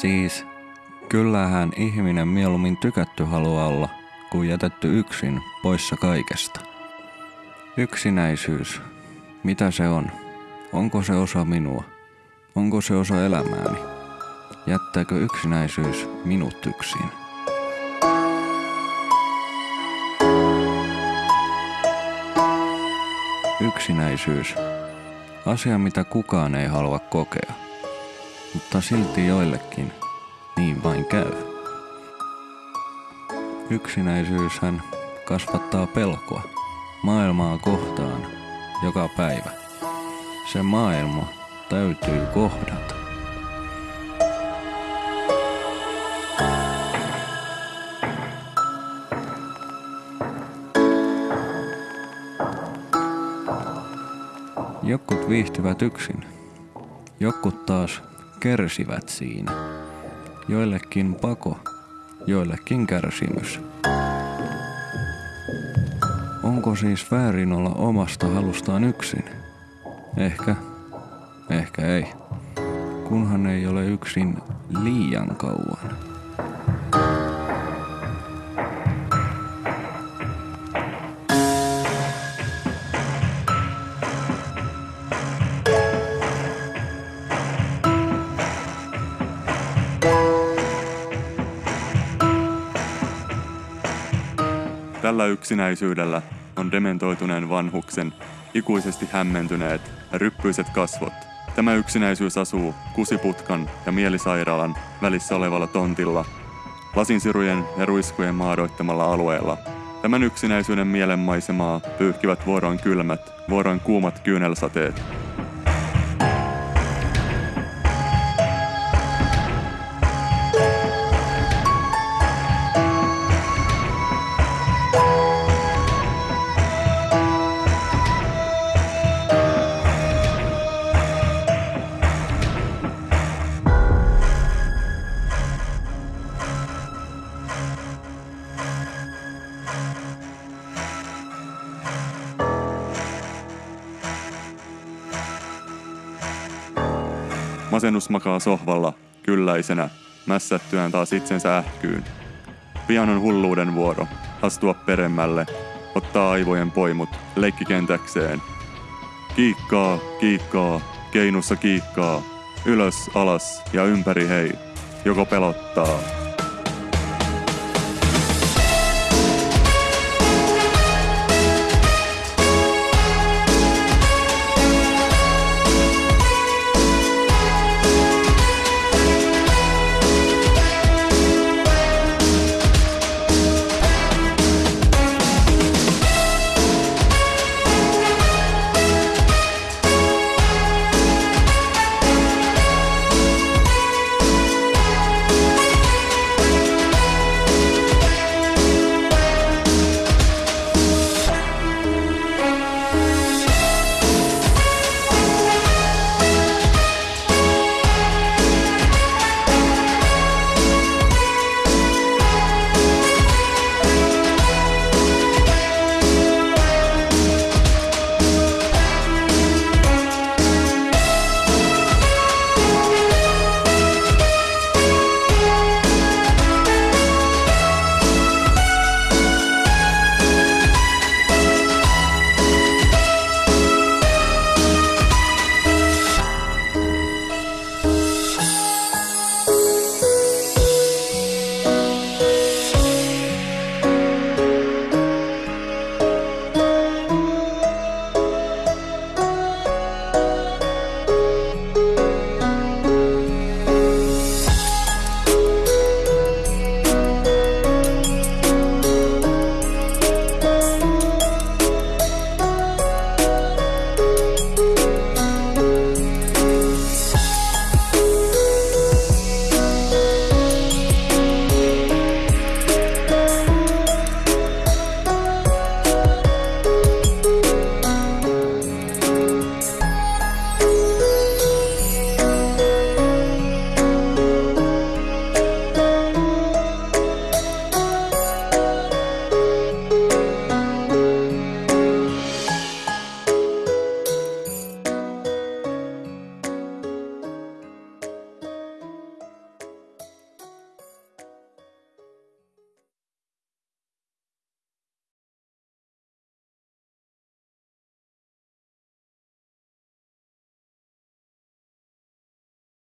Siis kyllähän ihminen mieluummin tykätty haluaa olla, kuin jätetty yksin poissa kaikesta. Yksinäisyys. Mitä se on? Onko se osa minua? Onko se osa elämääni? Jättääkö yksinäisyys minut yksin? Yksinäisyys. Asia, mitä kukaan ei halua kokea. Mutta silti joillekin niin vain käy. Yksinäisyyshän kasvattaa pelkoa maailmaa kohtaan joka päivä. Se maailma täytyy kohdata. Jokut viihtyvät yksin. Jokut taas kärsivät siinä. Joillekin pako, joillekin kärsimys. Onko siis väärin olla omasta halustaan yksin? Ehkä, ehkä ei. Kunhan ei ole yksin liian kauan. Tällä yksinäisyydellä on dementoituneen vanhuksen ikuisesti hämmentyneet ja ryppyiset kasvot. Tämä yksinäisyys asuu kusiputkan ja mielisairaalan välissä olevalla tontilla, lasinsirujen ja ruiskujen maadoittamalla alueella. Tämän yksinäisyyden mielenmaisemaa pyyhkivät vuoroin kylmät, vuoroin kuumat kyynelsateet. Masennus makaa sohvalla, kylläisenä, mässättyään taas itsensä ähkyyn. Pian on hulluuden vuoro, astua peremmälle, ottaa aivojen poimut leikkikentäkseen. Kiikkaa, kiikkaa, keinussa kiikkaa, ylös, alas ja ympäri hei, joko pelottaa,